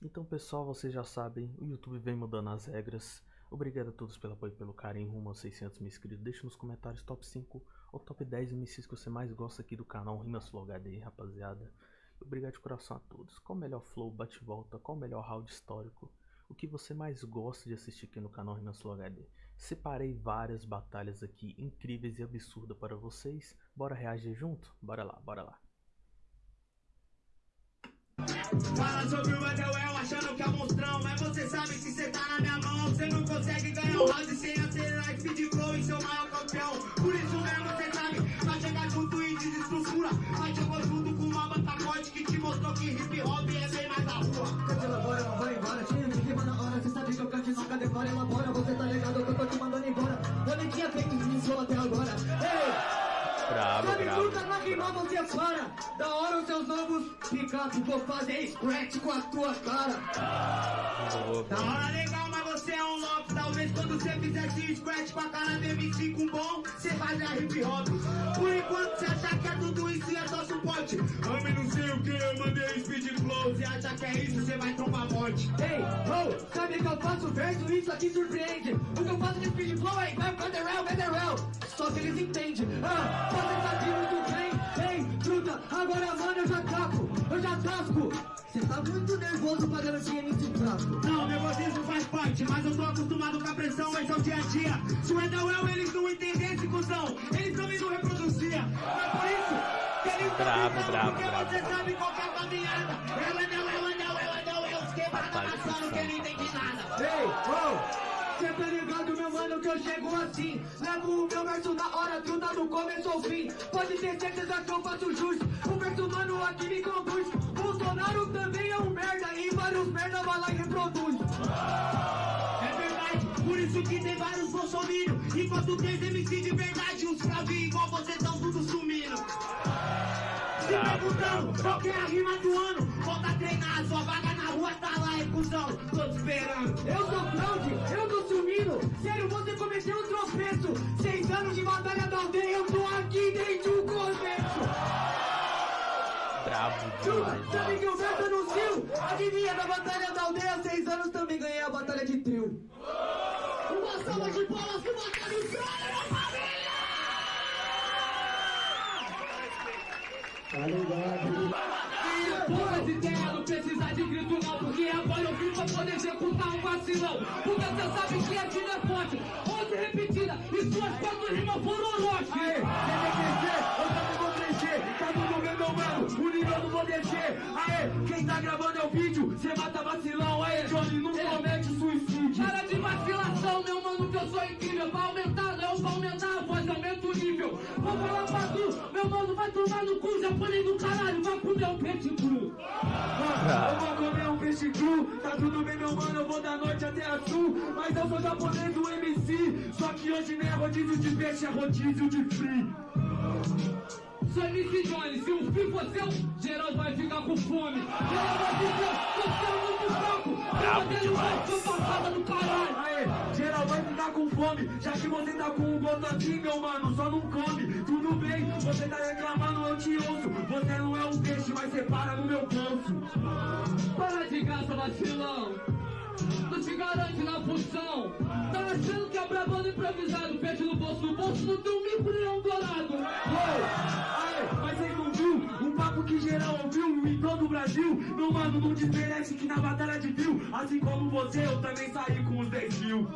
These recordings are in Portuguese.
Então pessoal, vocês já sabem, o YouTube vem mudando as regras. Obrigado a todos pelo apoio e pelo carinho rumo aos 600 mil inscritos. Deixa nos comentários top 5 ou top 10 MCs que você mais gosta aqui do canal Rimas Flow HD, rapaziada. Obrigado de coração a todos. Qual o melhor flow, bate-volta, qual o melhor round histórico? O que você mais gosta de assistir aqui no canal Rimas Flow HD? Separei várias batalhas aqui incríveis e absurdas para vocês. Bora reagir junto? Bora lá, bora lá. Fala sobre o Adewell achando que é monstrão Mas você sabe que cê tá na minha mão. Cê não consegue ganhar um round sem acelerar Speed flow e seu maior campeão. Por isso mesmo cê sabe, vai chegar junto e desestrutura Mas jogou junto com uma forte Que te mostrou que hip hop é bem mais da rua. Cante elabora, não vai embora Tinha me rima na hora, cê sabe que eu cante nunca decora Elabora, você tá ligado que eu tô te mandando embora. Eu nem tinha feito isso até agora. Ei! Bravo, Sabe bravo. nunca vai rimar, você é para Vou fazer scratch com a tua cara Da boa. hora legal, mas você é um louco. Talvez quando você fizesse scratch com a cara do MC com bom Cê fazia hip hop. Por enquanto cê acha que é tudo isso e é só suporte? Homem não sei o que, eu mandei speed flow. Cê acha que é isso, cê vai trombar morte. Ei, oh, sabe que eu faço verso, isso aqui surpreende. O que eu faço de speed flow é vai federal, federal Só que eles entendem. Ah, você sabe muito bem. Ei, truta, agora mano eu já capo Eu já tasco Cê tá muito nervoso pagando de MC fraco Não, nervosismo faz parte, mas eu tô acostumado com a pressão, esse é o dia a dia. Se o Edawell eles não entendessem, cuzão, eles também não reproduzia. Mas por isso que eles Bravo, não bravo, porque bravo. você sabe qual que é a caminhada. É o Edawell, Edawell, Edawell, os quebrados Batalha de amassando que ficção. não entende nada. Ei, oh Cê tá ligado, meu mano, que eu chego assim Levo o meu verso na hora, truta do começo ao fim Pode ter certeza que eu faço jus O verso, mano, aqui me conduz Bolsonaro também é um merda E vários merda vai lá e reproduz É verdade, por isso que tem vários bolsominions. Enquanto tem MC de verdade, os fravinhos igual vocês tão tudo sumindo. Se perguntando qual que é a rima do ano, volta a treinar, sua vaga na rua tá lá, é cuzão, tô te esperando. Eu sou fraude, eu Sério, você cometeu um tropeço. Seis anos de batalha da aldeia Eu tô aqui desde o começo Bravo demais, sabe que o verso anunciou? Adivinha, da batalha da aldeia Seis anos também ganhei a batalha de trio. Uma salva de palmas que batalha o meu família! Poucas executar um vacilão Porque cê sabe que a vida é forte. Onze repetida e suas quatro rimas foram roche Aê, quer crescer? Eu também vou crescer. Tá tudo bem, meu mano, o nível não vou descer Aê, quem tá gravando é o vídeo Cê mata vacilão, aê, Johnny, não comete suicídio. Para de vacilação, meu mano, que eu sou incrível. Vai aumentar, Vou falar pra tu, meu mano, vai tomar no cu Japonês do caralho, vai comer um peixe cru. Ah, Eu vou comer um peixe cru, tá tudo bem meu mano, eu vou da norte até a sul. Mas eu sou japonês do MC, só que hoje não é rodízio de peixe, é rodízio de free. Sou MC Johnny, se o fim for seu, geral vai ficar com fome. Geral vai ficar, Brabo demais. Aê, geral vai ficar com fome, já que você tá com um gosto assim meu mano, só não come Tudo bem, você tá reclamando, eu te ouço Você não é um peixe, mas você para no meu bolso Para de graça, vacilão. Não se garante na função. Tá achando que é brabando improvisado. Pede no bolso, no bolso não tem um mico leão dourado. Ouviu em todo o Brasil Meu mano, não desmerece que na batalha de fio Assim como você, eu também saí com os 10 mil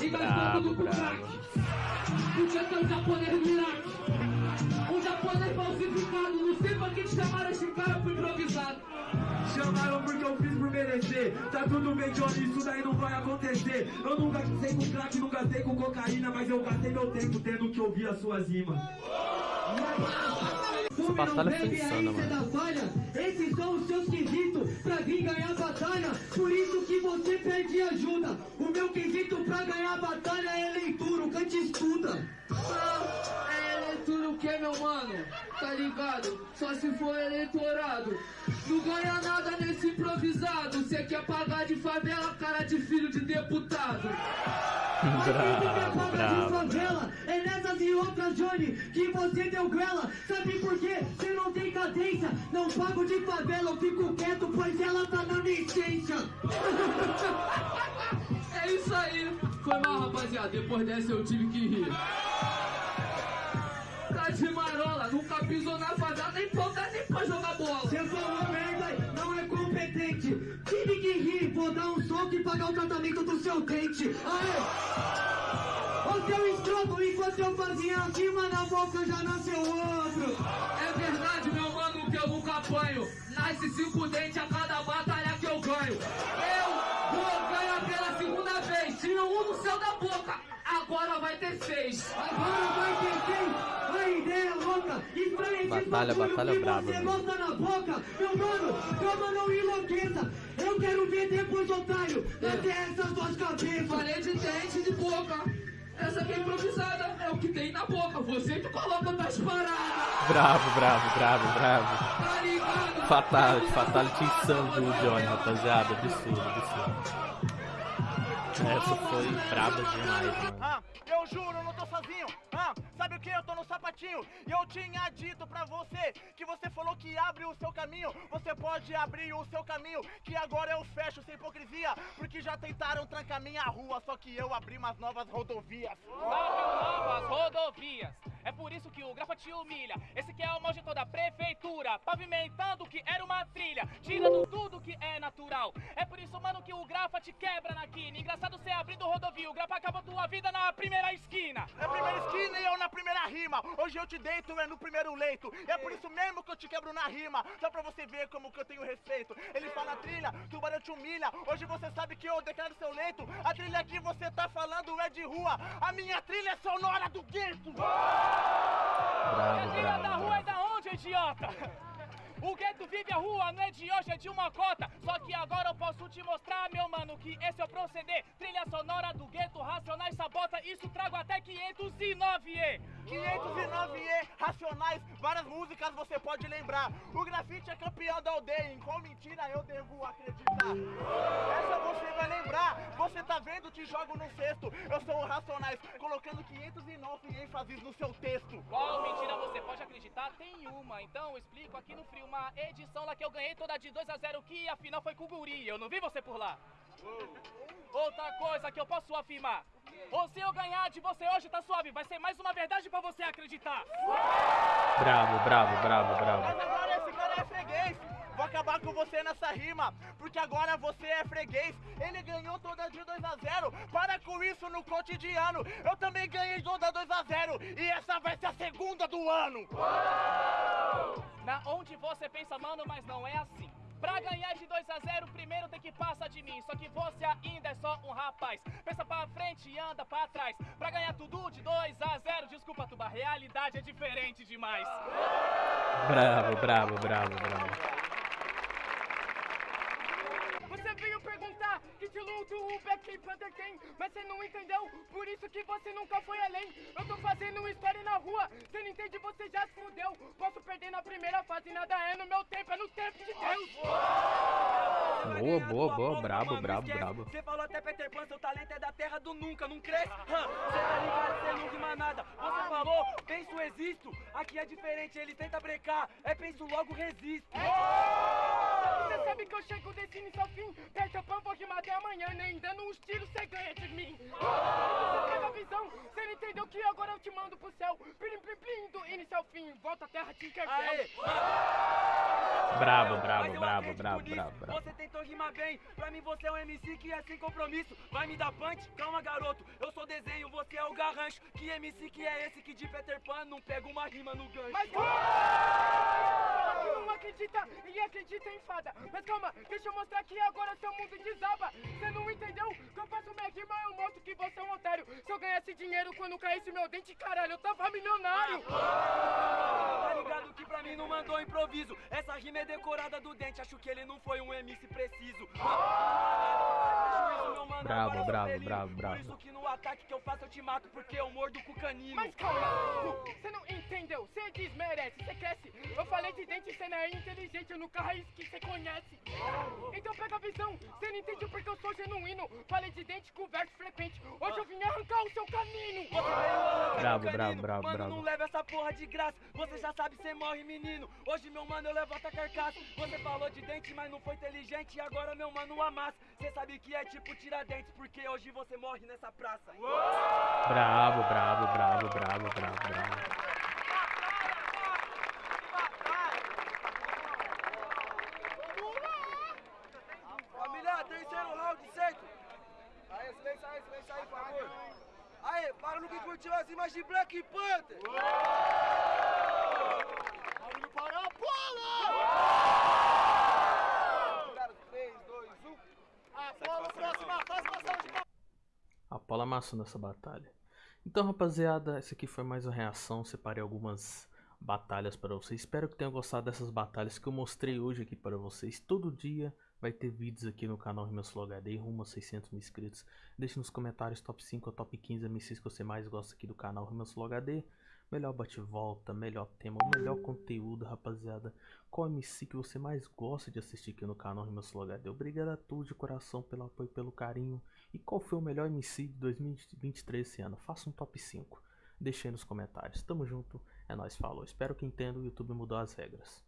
E mais Brabo, tudo com brabo. crack. Podia ter um japonês no Iraque. Um japonês falsificado. Não sei pra que te chamaram esse cara pro improvisado. Chamaram porque eu fiz por merecer Tá tudo bem, Johnny, isso daí não vai acontecer Eu nunca gastei com crack, nunca gastei com cocaína Mas eu gastei meu tempo tendo que ouvir as suas rimas Essa batalha foi Bebe, insana, mano. Esses são os seus quesitos pra vir ganhar a batalha. Por isso que você pede ajuda. O meu quesito pra ganhar a batalha é leitura, o cante estuda. Ah, é leitura o que, meu mano? Tá ligado? Só se for eleitorado. Não ganha nada nesse improvisado. Cê quer pagar de favela, cara de filho de deputado. Bravo, pagar de bravo. favela é nessas e outra, Johnny, que você deu grela. Sabe por quê? Você não tem cadência. Não pago de favela, eu fico quieto, pois ela tá na licença. É isso aí. Foi mal, rapaziada. Depois dessa eu tive que rir. Tá de marola, nunca pisou na favela, nem ponta nem pra jogar competente. Tive que rir, vou dar um soco e pagar o tratamento do seu dente. Aê! Ô seu escroto, enquanto eu fazia acima na boca já nasceu outro. É verdade, meu mano, que eu nunca apanho. Nasce cinco dentes a cada batalha que eu ganho. Eu vou ganhar pela segunda vez. Tinha um no céu da boca, agora vai ter seis. Agora vai ter quem? A ideia louca, estranha esse Batalha, batalha braba, você bota na boca. Meu mano, calma, não enlouqueça. Eu quero ver depois, otário, até essas duas cabeças. Falei de dente de boca. Essa aqui é improvisada, é o que tem na boca. Você que coloca nas paradas. Bravo, bravo, bravo, bravo. Tá ligado? Fatality, Fatality insano do Johnny, rapaziada. Absurdo, absurdo. Essa foi braba demais, mano. Ah, eu juro, eu não tô sozinho. Ah, sabe o que? Eu tô no sapatinho. E eu tinha dito pra você que você falou que abre o seu caminho. Você pode abrir o seu caminho, que agora eu fecho sem hipocrisia. Porque já tentaram trancar minha rua, só que eu abri umas novas rodovias. novas rodovias. É por isso que o Grafa te humilha. Esse que é o mojetor da prefeitura, pavimentando o que era uma trilha, tirando tudo que é natural. É por isso, mano, que o Grafa te quebra na quina. Engraçado você abrindo rodovia, o Grafa acaba tua vida na primeira esquina. Na primeira esquina e eu na primeira rima. Hoje eu te deito é no primeiro leito. E é por isso mesmo que eu te quebro na rima. Só pra você ver como que eu tenho respeito. Ele fala trilha, tubarão te humilha. Hoje você sabe que eu declaro seu leito. A trilha que você tá falando é de rua. A minha trilha é sonora do gueto. E a Bravo, trilha bravo, da rua é bravo. da onde, idiota? O gueto vive a rua, não é de hoje, é de uma cota. Só que agora eu posso te mostrar, meu mano, que esse é o proceder. Trilha sonora do gueto, racionais sabota, isso trago até 509E. 509E, Racionais, várias músicas você pode lembrar. O grafite é campeão da aldeia, em qual mentira eu devo acreditar? Essa você vai lembrar, você tá vendo, te jogo no cesto. Eu sou o Racionais, colocando 509 ênfases no seu texto. Qual mentira você pode acreditar? Tem uma, então eu explico aqui no frio. Uma edição lá que eu ganhei toda de 2 a 0 que afinal foi com o Guri. Eu não vi você por lá. Outra coisa que eu posso afirmar. Ou se eu ganhar de você hoje, tá suave. Vai ser mais uma verdade pra você acreditar. Bravo, bravo, bravo, Mas bravo. agora esse cara é freguês. Vou acabar com você nessa rima, porque agora você é freguês. Ele ganhou toda de 2 a 0. Para com isso no cotidiano. Eu também ganhei toda 2 a 0 e essa vai ser a segunda do ano. Na onde você pensa, mano, mas não é assim. Pra ganhar de 2 a 0, primeiro tem que passar de mim. Só que você ainda é só rapaz. Pensa pra frente e anda pra trás. Pra ganhar tudo de 2 a 0, desculpa, Tuba, a realidade é diferente demais. Bravo, bravo, bravo, bravo. Você veio perguntar que de luto o Mas você não entendeu, por isso que você nunca foi além. Eu tô fazendo história na rua, você não entende, você já se fudeu. Posso perder na primeira fase, nada é no meu tempo, é no tempo de Deus. Boa, boa, boa, brabo, brabo, brabo. Você falou até Peter Pan, seu talento é da terra do nunca, não cresce? Você tá ligado, você não rima nada. Você falou, penso, existo. Aqui é diferente, ele tenta brecar. É penso, logo resisto. Você sabe que eu chego desse início ao fim, Peter Pan vou rimar até amanhã, nem dando uns tiros você ganha de mim. Você teve a visão, você não entendeu que agora eu te mando pro céu. Plim, plim, plim, do início ao fim, volta à terra, brabo, eu bravo, bravo, nisso. bravo, bravo. Você tentou rimar bem, pra mim você é um MC que é sem compromisso. Vai me dar punch? Calma, garoto. Eu sou desenho, você é o garrancho. Que MC que é esse que de Peter Pan não pega uma rima no gancho? Mas acredita e acredita em fada. Mas calma, deixa eu mostrar que agora seu mundo desaba. Você não entendeu? Que eu faço minha rima, eu mostro que você é um otário. Se eu ganhasse dinheiro quando caísse meu dente, caralho, eu tava milionário. Tá ligado que pra mim não mandou improviso. Essa rima é decorada do dente, acho que ele não foi um MC preciso. Mano, Bravo, bravo, felino. bravo, Por bravo. isso que no ataque que eu faço eu te mato, porque eu mordo com o canino. Mas calma, você não entendeu, você desmerece, você cresce. Eu falei de dente, você não é inteligente, eu nunca raiz que você conhece. Então pega a visão, cê não entende porque eu sou genuíno. Falei de dente com verso frequente. Hoje eu vim arrancar o seu canino. Bravo, Canino, bravo, bravo, Mano, bravo. não leva essa porra de graça. Você já sabe, cê morre, menino. Hoje, meu mano, eu levanto a carcaça. Você falou de dente, mas não foi inteligente. E agora, meu mano, amassa. Cê sabe que é tipo tiradentes, porque hoje você morre nessa praça. Bravo, bravo, bravo, bravo, bravo, bravo. Família, terceiro round, certo? Aí, silêncio aí, silêncio aí, por favor. Aí, para no que curtiu as imagens de Black Panther. Barulho para a bola! 3, 2, 1. Apolo, próxima, faz uma de A Paula amassou nessa batalha. Então, rapaziada, essa aqui foi mais uma reação. Separei algumas batalhas para vocês. Espero que tenham gostado dessas batalhas que eu mostrei hoje aqui para vocês. Todo dia vai ter vídeos aqui no canal Rimas Flow HD, rumo a 600 mil inscritos. Deixe nos comentários top 5 ou top 15 MCs que você mais gosta aqui do canal Rimas Flow HD. Melhor bate-volta, melhor tema, melhor conteúdo, rapaziada. Qual MC que você mais gosta de assistir aqui no canal Rimas Flow HD? Obrigado a todos de coração pelo apoio, pelo carinho. E qual foi o melhor MC de 2023 esse ano? Faça um top 5. Deixe aí nos comentários. Tamo junto. É nóis, falou. Espero que entenda, o YouTube mudou as regras.